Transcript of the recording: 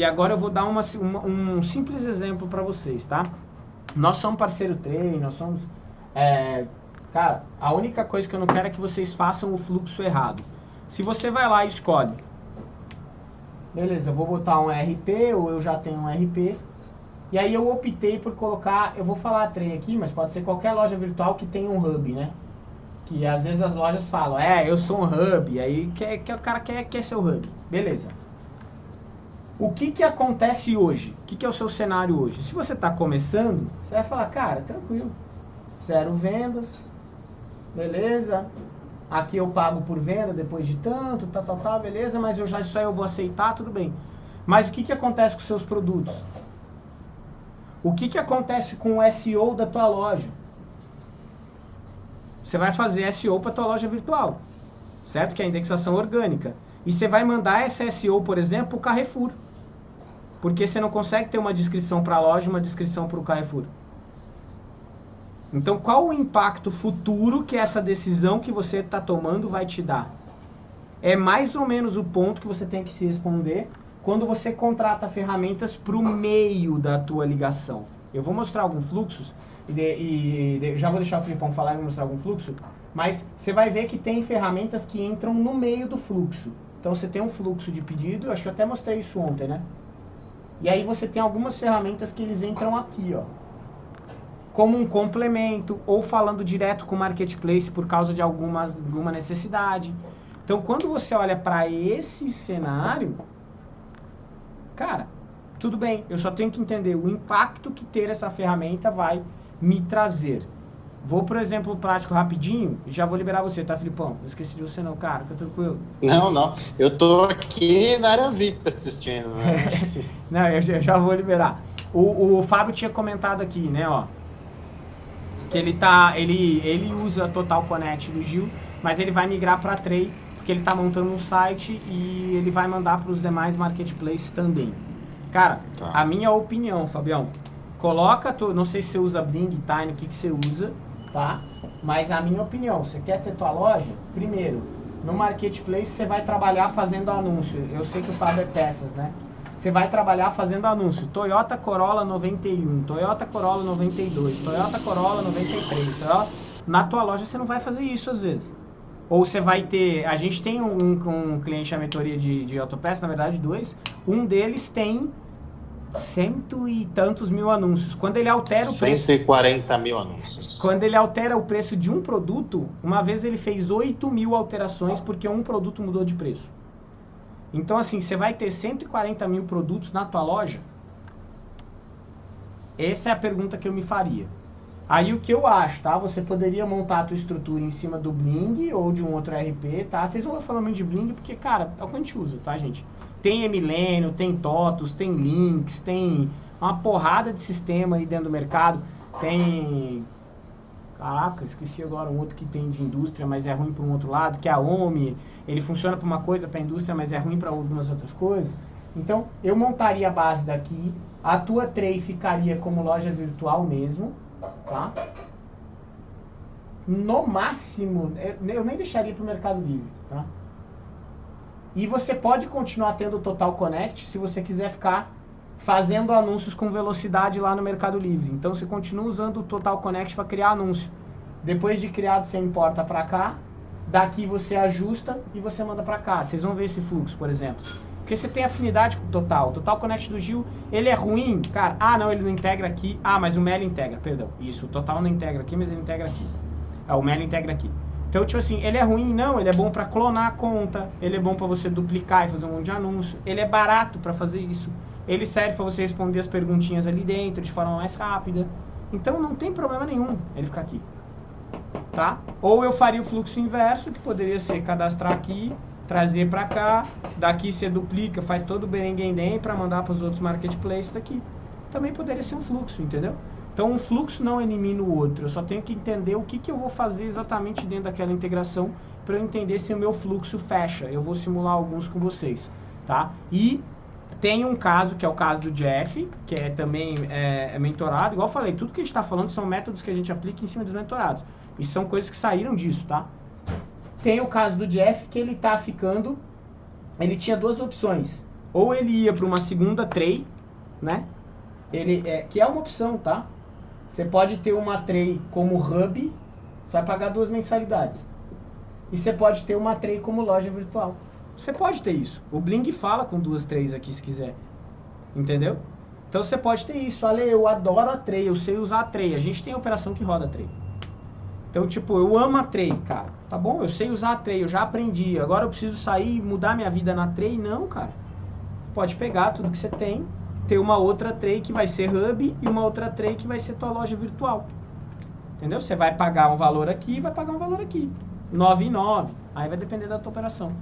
E agora eu vou dar uma, um simples exemplo para vocês, tá? Nós somos parceiro treino, nós somos... É, cara, a única coisa que eu não quero é que vocês façam o fluxo errado. Se você vai lá e escolhe, beleza, eu vou botar um RP ou eu já tenho um RP, e aí eu optei por colocar, eu vou falar trem aqui, mas pode ser qualquer loja virtual que tenha um hub, né? Que às vezes as lojas falam, é, eu sou um hub, aí que, que o cara quer, quer ser o hub. Beleza. O que que acontece hoje? O que que é o seu cenário hoje? Se você está começando, você vai falar, cara, tranquilo, zero vendas, beleza, aqui eu pago por venda depois de tanto, tá, tá, tá, beleza, mas eu já aí eu vou aceitar, tudo bem. Mas o que que acontece com seus produtos? O que que acontece com o SEO da tua loja? Você vai fazer SEO para tua loja virtual, certo? Que é a indexação orgânica. E você vai mandar essa SEO, por exemplo, para o Carrefour. Porque você não consegue ter uma descrição para a loja e uma descrição para o Carrefour. Então, qual o impacto futuro que essa decisão que você está tomando vai te dar? É mais ou menos o ponto que você tem que se responder quando você contrata ferramentas para o meio da tua ligação. Eu vou mostrar alguns fluxos, e, de, e de, já vou deixar o Filipão falar e mostrar algum fluxo, mas você vai ver que tem ferramentas que entram no meio do fluxo. Então você tem um fluxo de pedido, acho que eu até mostrei isso ontem, né? E aí você tem algumas ferramentas que eles entram aqui, ó. Como um complemento, ou falando direto com o marketplace por causa de alguma, alguma necessidade. Então quando você olha para esse cenário, cara, tudo bem, eu só tenho que entender o impacto que ter essa ferramenta vai me trazer. Vou, por exemplo, prático rapidinho e já vou liberar você, tá, Filipão? Não esqueci de você não, cara, fica tranquilo. Não, não. Eu tô aqui na área VIP assistindo, né? não, eu já, eu já, vou liberar. O, o Fábio tinha comentado aqui, né, ó. Que ele tá. Ele, ele usa Total Connect do Gil, mas ele vai migrar para Trey, porque ele tá montando um site e ele vai mandar para os demais marketplaces também. Cara, tá. a minha opinião, Fabião, coloca, tu, não sei se você usa Bing, Time, o que, que você usa, tá? Mas a minha opinião, você quer ter tua loja? Primeiro, no marketplace você vai trabalhar fazendo anúncio. Eu sei que o Fábio é peças, né? Você vai trabalhar fazendo anúncio. Toyota Corolla 91, Toyota Corolla 92, Toyota Corolla 93. Toyota... Na tua loja você não vai fazer isso às vezes. Ou você vai ter... A gente tem um, um cliente na mentoria de, de autopeças, na verdade dois. Um deles tem cento e tantos mil anúncios. Quando ele altera o 140 preço... mil anúncios. Quando ele altera o preço de um produto, uma vez ele fez 8 mil alterações porque um produto mudou de preço. Então, assim, você vai ter 140 mil produtos na tua loja? Essa é a pergunta que eu me faria. Aí o que eu acho, tá? Você poderia montar a tua estrutura em cima do Bling ou de um outro RP, tá? Vocês vão falar muito de Bling porque, cara, é o que a gente usa, tá, gente? Tem Emilênio, tem TOTUS, tem Links, tem uma porrada de sistema aí dentro do mercado. Tem... Caraca, esqueci agora um outro que tem de indústria, mas é ruim para um outro lado, que é a OMI. Ele funciona para uma coisa, para a indústria, mas é ruim para algumas outras coisas. Então, eu montaria a base daqui. A tua tray ficaria como loja virtual mesmo, tá? No máximo, eu nem deixaria para o Mercado Livre, tá? E você pode continuar tendo o Total Connect se você quiser ficar fazendo anúncios com velocidade lá no Mercado Livre. Então você continua usando o Total Connect para criar anúncio. Depois de criado, você importa para cá, daqui você ajusta e você manda para cá. Vocês vão ver esse fluxo, por exemplo. Porque você tem afinidade com o Total. O Total Connect do Gil, ele é ruim, cara. Ah, não, ele não integra aqui. Ah, mas o Meli integra, perdão. Isso, o Total não integra aqui, mas ele integra aqui. Ah, o Meli integra aqui. Então, tipo assim, ele é ruim? Não, ele é bom para clonar a conta, ele é bom para você duplicar e fazer um monte de anúncio, ele é barato para fazer isso, ele serve para você responder as perguntinhas ali dentro de forma mais rápida. Então, não tem problema nenhum ele ficar aqui, tá? Ou eu faria o fluxo inverso, que poderia ser cadastrar aqui, trazer para cá, daqui você duplica, faz todo o berenguendem para mandar para os outros marketplaces daqui. Também poderia ser um fluxo, entendeu? Então, um fluxo não elimina o outro. Eu só tenho que entender o que, que eu vou fazer exatamente dentro daquela integração para eu entender se o meu fluxo fecha. Eu vou simular alguns com vocês, tá? E tem um caso, que é o caso do Jeff, que é também é, é mentorado. Igual eu falei, tudo que a gente está falando são métodos que a gente aplica em cima dos mentorados. E são coisas que saíram disso, tá? Tem o caso do Jeff, que ele está ficando... Ele tinha duas opções. ou ele ia para uma segunda tray, né? Ele é, que é uma opção, tá? Você pode ter uma tray como hub, você vai pagar duas mensalidades. E você pode ter uma tray como loja virtual. Você pode ter isso. O Bling fala com duas trays aqui se quiser. Entendeu? Então você pode ter isso. Olha, eu adoro a tray, eu sei usar a tray. A gente tem operação que roda a tray. Então, tipo, eu amo a tray, cara. Tá bom? Eu sei usar a tray, eu já aprendi. Agora eu preciso sair e mudar minha vida na tray? Não, cara. Pode pegar tudo que você tem, ter uma outra tray que vai ser hub e uma outra tray que vai ser tua loja virtual. Entendeu? Você vai pagar um valor aqui e vai pagar um valor aqui. 9 e 9. Aí vai depender da tua operação.